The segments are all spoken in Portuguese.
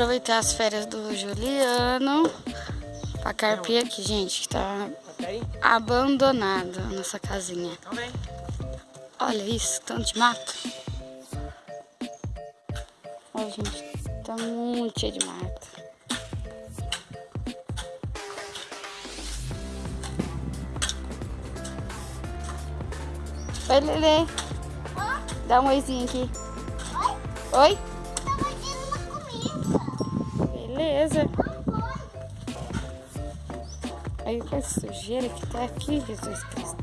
Aproveitar as férias do Juliano pra carpir aqui, gente, que tá abandonado a nossa casinha. Olha isso, tanto de mato. Olha, gente, tá muito cheio de mato. Oi, Lele. Dá um oizinho aqui. Oi? Oi? Beleza. Aí com essa sujeira que tá aqui, Jesus Cristo.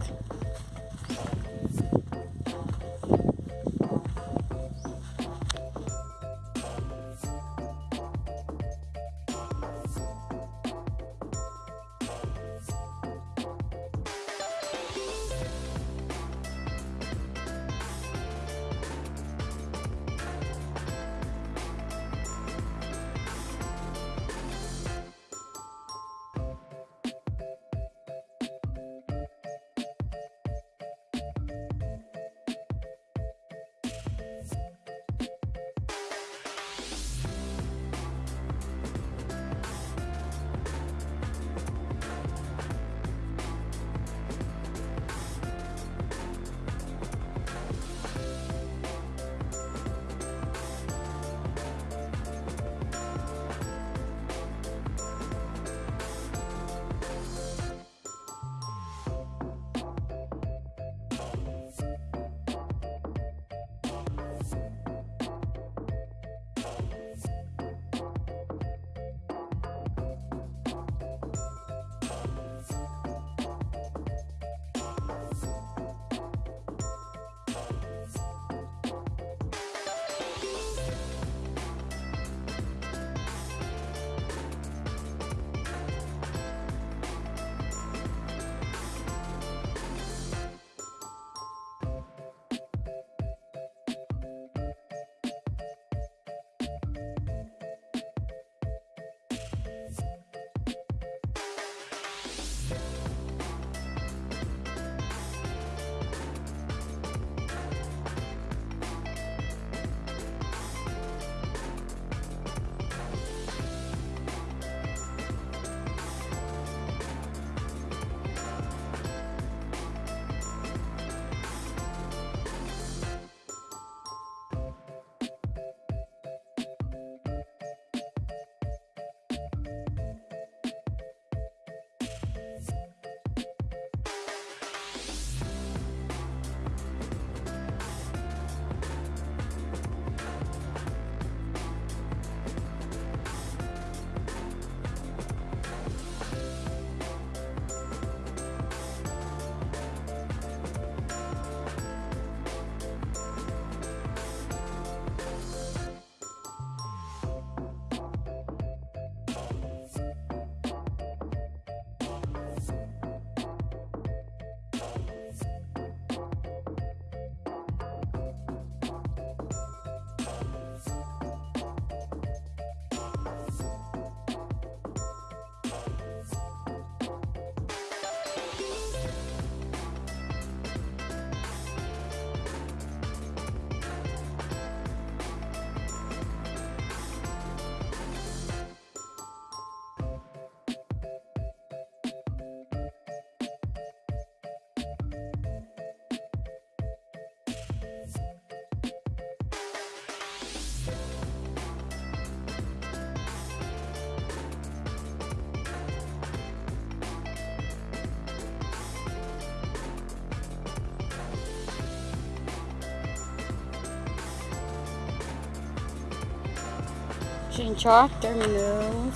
Gente, ó, terminamos.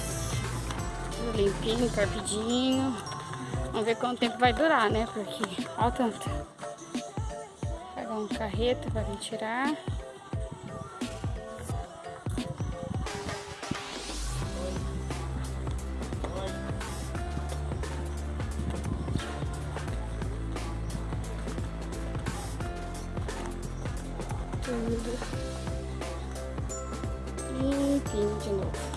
Tudo limpinho, carpidinho. Vamos ver quanto tempo vai durar, né? Porque, ó tanto. Pegar um carreto pra vir tirar. Tudo limpinho de novo.